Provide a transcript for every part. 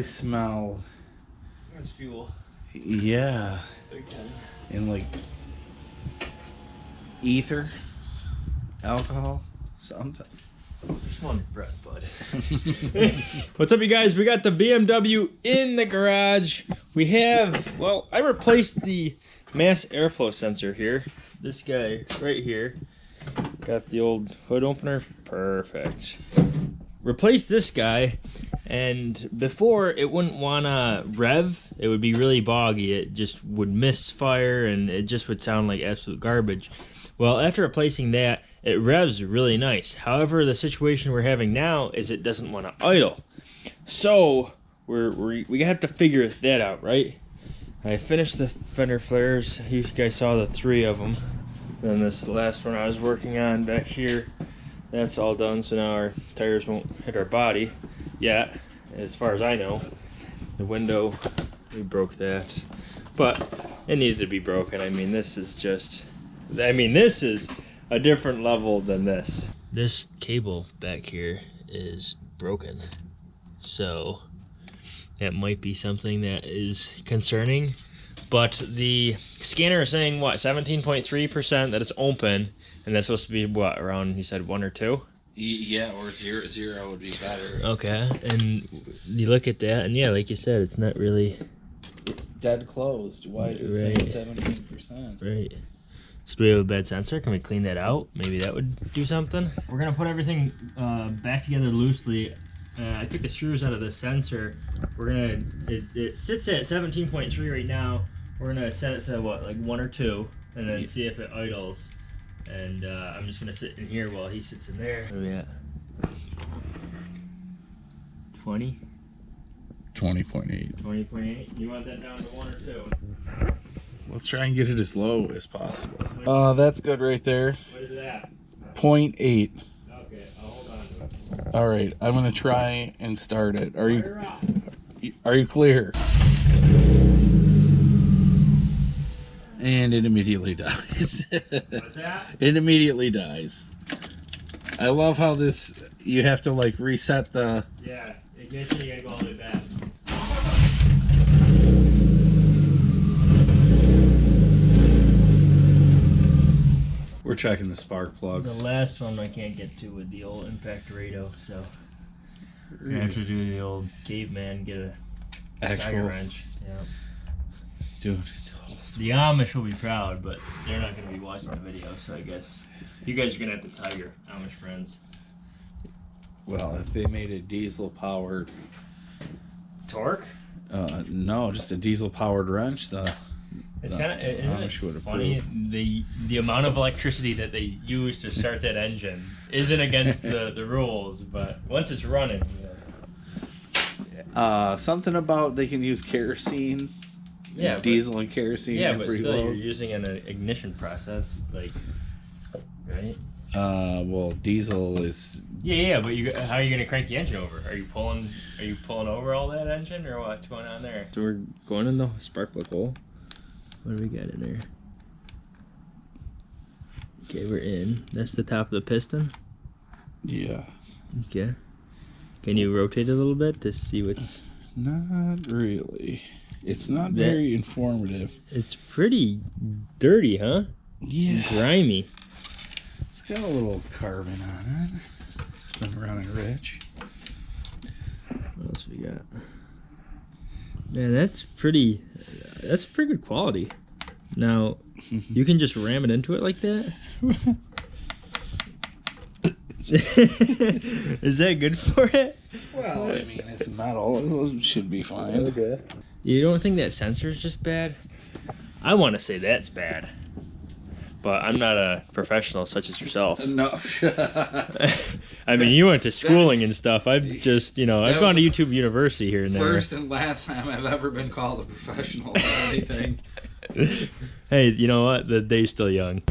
reflectivity I smell, That's fuel. yeah, Okay. and like ether, alcohol, something. Just one breath, bud. What's up, you guys? We got the BMW in the garage. We have, well, I replaced the mass airflow sensor here. This guy right here. Got the old hood opener. Perfect. Replace this guy, and before it wouldn't want to rev. It would be really boggy. It just would misfire, and it just would sound like absolute garbage. Well, after replacing that, it revs really nice. However, the situation we're having now is it doesn't want to idle. So we're, we're we have to figure that out, right? I finished the fender flares. You guys saw the three of them. Then this last one I was working on back here, that's all done. So now our tires won't hit our body yet, as far as I know. The window, we broke that, but it needed to be broken. I mean, this is just, I mean, this is a different level than this. This cable back here is broken. So that might be something that is concerning. But the scanner is saying what, 17.3% that it's open, and that's supposed to be what, around you said one or two? Yeah, or zero zero would be better. Okay. And you look at that and yeah, like you said, it's not really It's dead closed. Why is it Right. saying seventeen percent? Right. So do we have a bad sensor? Can we clean that out? Maybe that would do something. We're gonna put everything uh, back together loosely. Uh, I took the screws out of the sensor. We're gonna. It, it sits at 17.3 right now. We're gonna set it to what, like one or two, and then Yeah. see if it idles. And uh, I'm just gonna sit in here while he sits in there. What are we at? 20, Twenty point eight. 20.8. You want that down to one or two? Let's try and get it as low as possible. Uh, that's good right there. What is that? Point eight. Okay, I'll hold on to it. All right, I'm gonna try and start it. Are you are you clear? And it immediately dies. What's that? it immediately dies. I love how this you have to like reset the Yeah, ignition, you gotta go all the way back. We're checking the spark plugs. The last one I can't get to with the old impact Dorado, so I have to do the old caveman, get a Actual. Actual wrench. Yeah. dude. It's old. The Amish will be proud, but they're not gonna be watching the video, so I guess you guys are gonna have to tell your Amish friends. Well, if they made a diesel powered, Torque? uh, no, just a diesel powered wrench, the It's The kind of isn't Amish it would funny the the amount of electricity that they use to start that engine isn't against the, the rules, but once it's running, uh, something about they can use kerosene, yeah, but- diesel and kerosene. yeah, are but pretty still you're using an ignition process, like right? Uh, well, diesel is Yeah, yeah, but you how are you gonna crank the engine over? Are you pulling are you pulling over all that engine or what's going on there? So we're going in the spark plug hole. What do we got in there? Okay, we're in. That's the top of the piston. yeah, Okay. Can you rotate a little bit to see what's? not really. It's not That- very informative. It's pretty dirty, huh? Yeah, Grimy. it's got a little carbon on it. Spin around and rich. What else we got? Man, that's pretty. That's pretty good quality. Now, you can just ram it into it like that. Is that good for it? Well, I mean, it's metal. It should be fine. Okay. You don't think that sensor is just bad? I want to say that's bad, but I'm not a professional such as yourself. No. I mean, you went to schooling and stuff. I've just, you know, I've gone to YouTube University here and there. First and last time I've ever been called a professional or anything. hey, you know what? The day's still young.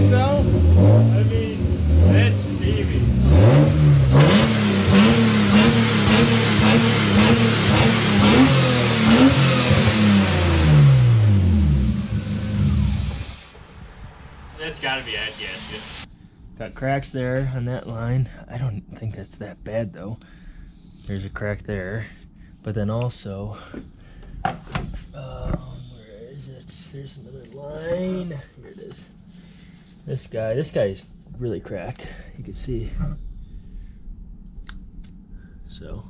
think so? I mean, that's Stevie. That's gotta be that gasket. Got cracks there on that line. I don't think that's that bad though. There's a crack there. But then also, um, where is it? There's another line. Here it is. This guy, this guy's really cracked. You can see. So,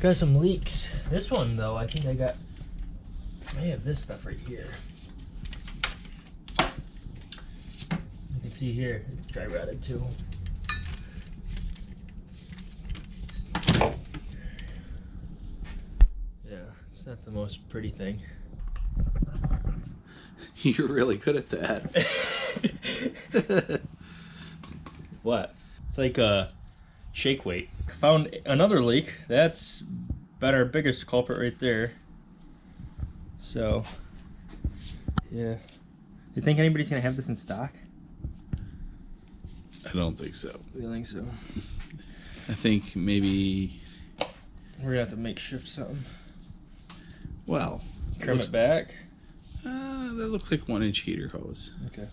got some leaks. This one though, I think I got. I have this stuff right here. You can see here, it's dry rotted too. Yeah, it's not the most pretty thing. You're really good at that. what? It's like a shake weight. Found another leak. That's about our biggest culprit right there. So, yeah. You think anybody's gonna have this in stock? I don't think so. I think so. I think maybe. We're gonna have to make shift something. Well, Trim looks- it back. uh, that looks like one inch heater hose. Okay.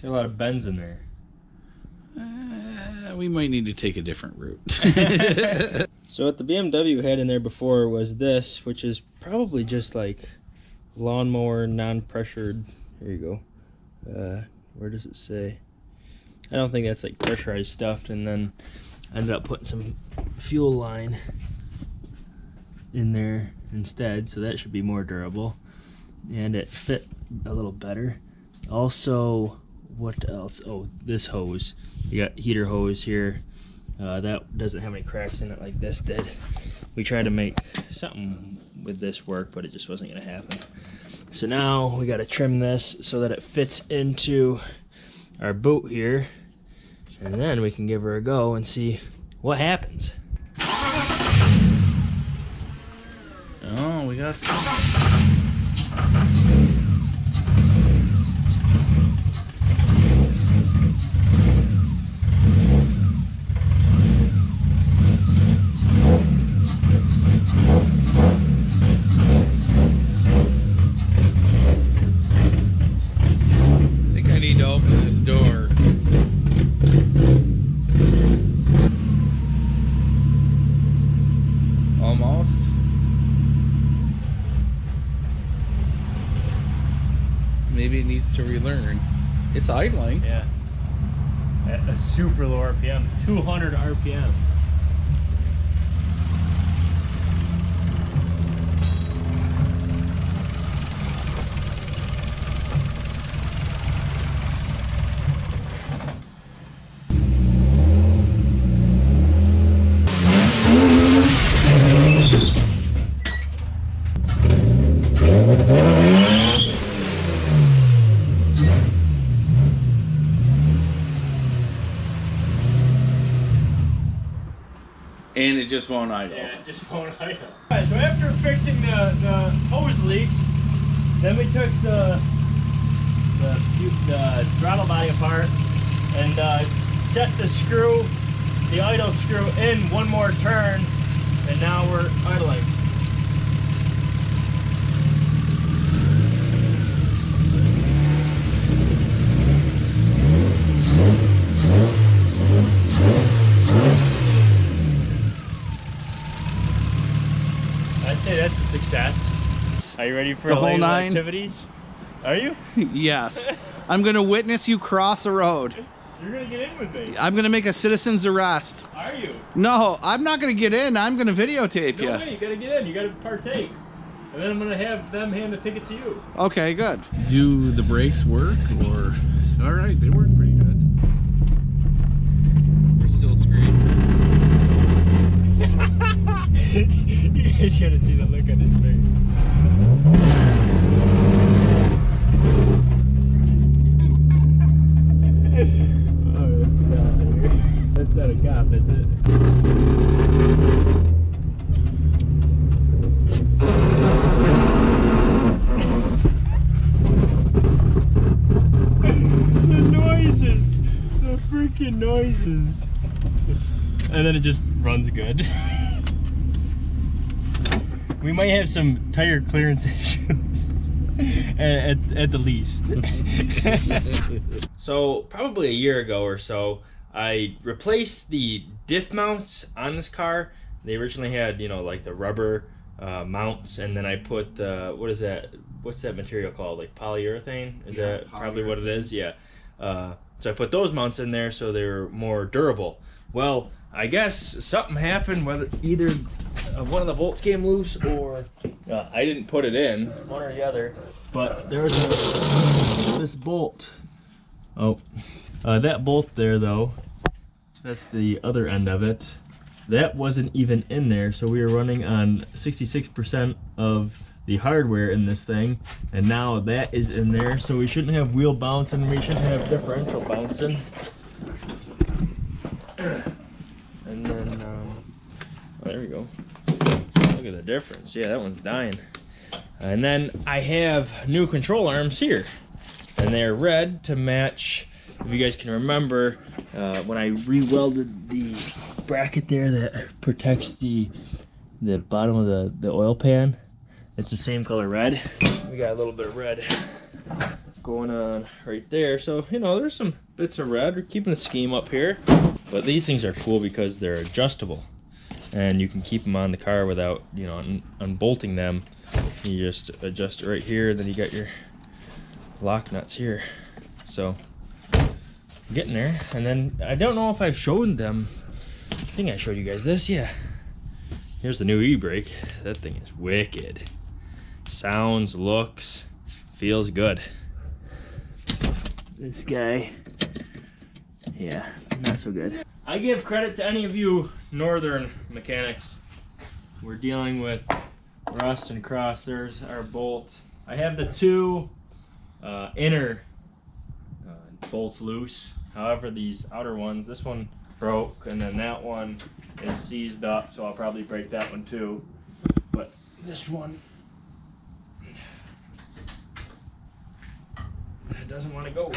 There's a lot of bends in there. Uh, we might need to take a different route. So what the BMW had in there before was this, which is probably just like lawnmower non-pressured. Here you go. Uh, where does it say? I don't think that's like pressurized stuff. And then I ended up putting some fuel line in there instead, so that should be more durable. And it fit a little better. Also, what else? Oh, this hose. You got heater hose here. Uh, that doesn't have any cracks in it like this did. We tried to make something with this work, but it just wasn't going to happen. So now we got to trim this so that it fits into our boot here. And then we can give her a go and see what happens. oh, we got some. I think I need to open this door. Almost. Maybe it needs to relearn. It's idling. Yeah. At a super low RPM, 200 RPM. And it just won't idle. Yeah, it just won't idle. Alright, so after fixing the, the hose leaks, then we took the the, the throttle body apart and uh, set the screw, the idle screw in one more turn, and now we're idling. I'd say that's a success. Are you ready for The whole nine? activities? Are you? yes. I'm going to witness you cross a road. You're gonna get in with me. I'm going to make a citizen's arrest. Are you? No, I'm not going to get in. I'm going to videotape No you. way, you gotta get in. You gotta partake. And then I'm gonna have them hand the ticket to you. Okay, good. Do the brakes work or? All right, they work pretty good. We're still screwed. you guys gotta see the look on his face. noises! The freaking noises! And then it just runs good. we might have some tire clearance issues. at, at, at the least. so probably a year ago or so, I replaced the diff mounts on this car. They originally had, you know, like the rubber uh, mounts, and then I put the what is that? What's that material called? Like polyurethane? Is Yeah, that probably what it is? Yeah. Uh, so I put those mounts in there so they were more durable. Well, I guess something happened, whether either uh, one of the bolts came loose or uh, I didn't put it in, one or the other. But there was a, this bolt. Oh, uh, that bolt there though. That's the other end of it. That wasn't even in there, so we were running on 66% of the hardware in this thing, and now that is in there, so we shouldn't have wheel bouncing, we shouldn't have differential bouncing. And then, um, oh, there we go. Look at the difference. Yeah, that one's dying. And then I have new control arms here, and they're red to match. If you guys can remember, uh, when I re-welded the bracket there that protects the the bottom of the the oil pan, it's the same color red. We got a little bit of red going on right there. So you know, there's some bits of red. We're keeping the scheme up here. But these things are cool because they're adjustable, and you can keep them on the car without you know un- unbolting them. You just adjust it right here, and then you got your lock nuts here. So getting there, and then I don't know if I've shown them. I think I showed you guys this. Yeah. Here's the new e-brake. That thing is wicked. Sounds, looks, feels good. This guy yeah, not so good. I give credit to any of you northern mechanics. We're dealing with rust and cross. There's our bolt. I have the two uh, inner uh, bolts loose. However, these outer ones, this one broke, and then that one is seized up, so I'll probably break that one too. But this one, doesn't want to go.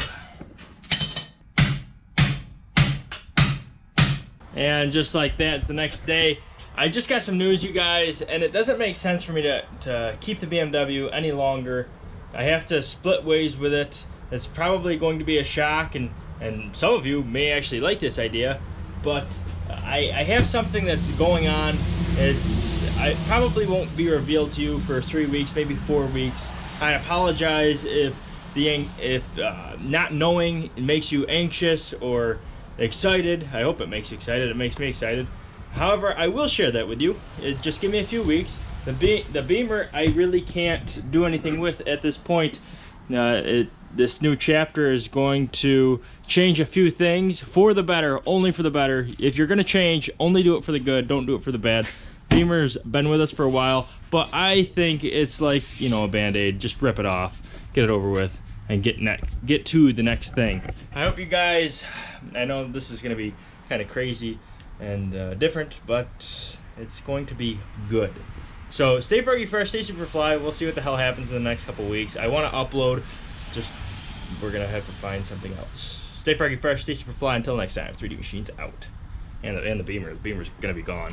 And just like that, it's the next day. I just got some news, you guys, and it doesn't make sense for me to, to keep the BMW any longer. I have to split ways with it. It's probably going to be a shock, and, and some of you may actually like this idea, but I, I have something that's going on. It's I probably won't be revealed to you for three weeks, maybe four weeks. I apologize if the if uh, not knowing makes you anxious or excited. I hope it makes you excited. It makes me excited. However, I will share that with you. It, just give me a few weeks. The be- the Beamer, I really can't do anything with at this point. Uh, it, this new chapter is going to change a few things for the better, only for the better. If you're going to change, only do it for the good. Don't do it for the bad. Beamer's been with us for a while, but I think it's like you know a band-aid. Just rip it off, get it over with, and get ne- get to the next thing. I hope you guys. I know this is going to be kind of crazy and uh, different, but it's going to be good. So stay froggy fresh, stay super fly. We'll see what the hell happens in the next couple weeks. I want to upload. Just we're gonna have to find something else. Stay froggy fresh, stay super fly. Until next time, 3D Machines out, and the, and the beamer. The beamer's gonna be gone.